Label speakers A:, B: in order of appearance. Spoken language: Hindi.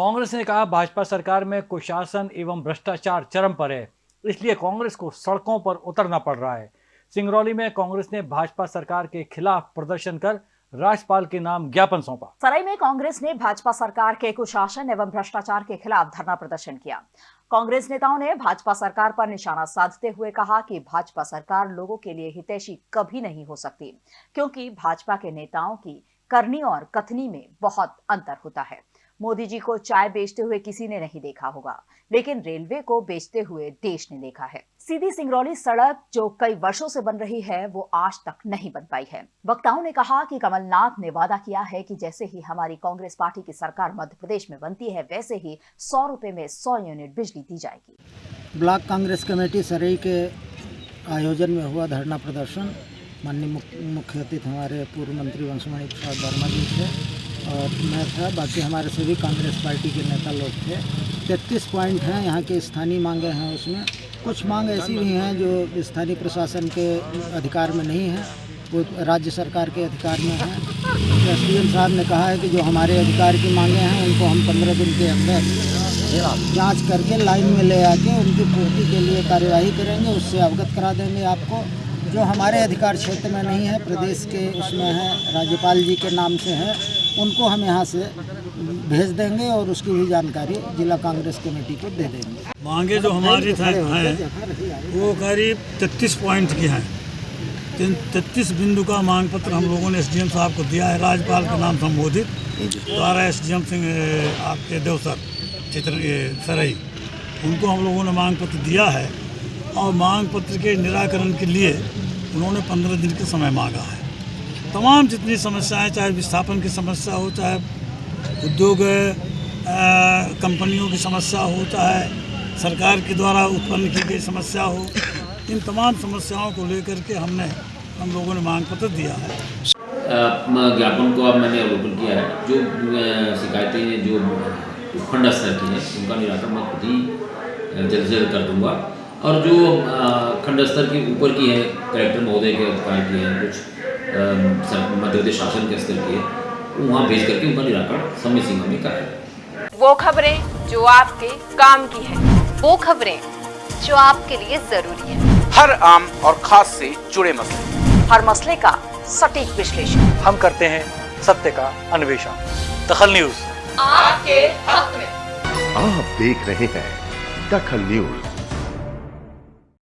A: कांग्रेस ने कहा, भाजपा सरकार में कुशासन एवं भ्रष्टाचार चरम पर है, इसलिए कांग्रेस को सड़कों पर उतरना पड़ रहा है। सिंगरौली में कांग्रेस ने भाजपा सरकार के खिलाफ प्रदर्शन कर राज्यपाल के नाम ज्ञापन सौंपा।
B: सराय में कांग्रेस ने भाजपा सरकार के कुशासन एवं भ्रष्टाचार के खिलाफ धरना प्रदर्शन किया। कांग्रेस नेताओं ने भाजपा सरकार पर निशाना साधते हुए कहा कि भाजपा सरकार लोगों के लिए हितैषी कभी नहीं हो सकती, क्योंकि भाजपा के नेताओं की करनी और कथनी में बहुत अंतर होता है। मोदी जी को चाय बेचते हुए किसी ने नहीं देखा होगा, लेकिन रेलवे को बेचते हुए देश ने देखा है। सीधी सिंगरौली सड़क जो कई वर्षों से बन रही है, वो आज तक नहीं बन पाई है। वक्ताओं ने कहा कि कमलनाथ ने वादा किया है कि जैसे ही हमारी कांग्रेस पार्टी की सरकार मध्य प्रदेश में बनती है, वैसे ही सौ रुपए में सौ यूनिट बिजली दी जाएगी।
C: ब्लॉक कांग्रेस कमेटी सरई के आयोजन में हुआ धरना प्रदर्शन। माननीय मुख्य अतिथि हमारे पूर्व मंत्री वंशमणि प्रसाद वर्मा जी थे। और मैं था, बाकी हमारे सभी कांग्रेस पार्टी के नेता लोग थे। तैतीस पॉइंट हैं, यहाँ के स्थानीय मांगे हैं उसमें। कुछ मांग ऐसी भी हैं जो स्थानीय प्रशासन के अधिकार में नहीं है, वो राज्य सरकार के अधिकार में है। एस डी साहब ने कहा है कि जो हमारे अधिकार की मांगे हैं, उनको हम पंद्रह दिन के अंदर जाँच करके लाइन में ले आके उनकी पूर्ति के लिए कार्यवाही करेंगे, उससे अवगत करा देंगे आपको। जो हमारे अधिकार क्षेत्र में नहीं है प्रदेश के उसमें है राज्यपाल जी के नाम से है उनको हम यहाँ से भेज देंगे और उसकी भी जानकारी जिला कांग्रेस कमेटी को दे देंगे।
D: मांगे जो हमारी था हैं वो करीब तैतीस पॉइंट की हैं। तैतीस बिंदु का मांग पत्र हम लोगों ने एसडीएम साहब को दिया है राज्यपाल के नाम संबोधित। द्वारा एसडीएम सिंह आपके देवसर चित्र सरई उनको हम लोगों ने मांग पत्र दिया है। और मांग पत्र के निराकरण के लिए उन्होंने पंद्रह दिन का समय मांगा है। तमाम जितनी समस्याएँ, चाहे विस्थापन की समस्या हो, चाहे उद्योग कंपनियों की समस्या हो, चाहे सरकार के द्वारा उत्पन्न की गई समस्या हो, इन तमाम समस्याओं को लेकर के हमने, हम लोगों ने मांग पत्र दिया है।
E: ज्ञापन को अब मैंने अवलोकन किया है। जो शिकायतें जो उपखंड स्तर की हैं, उनका निराकरण मैं खुद ही जल्द से जल्द कर दूँगा। और जो खंड स्तर के ऊपर की है कलेक्टर महोदय के अधिकार की है कुछ मध्य प्रदेश शासन के स्तर की है वहाँ भेज करके उनका निराकरण समय सीमा में कराए
F: वो खबरें जो आपके काम की है वो खबरें जो आपके लिए ज़रूरी है।
G: हर आम और खास से जुड़े मसले।
B: हर मसले का सटीक विश्लेषण।
A: हम करते हैं सत्य का अन्वेषण। दखल न्यूज़।
F: आपके हक में।
H: आप देख रहे हैं दखल न्यूज़।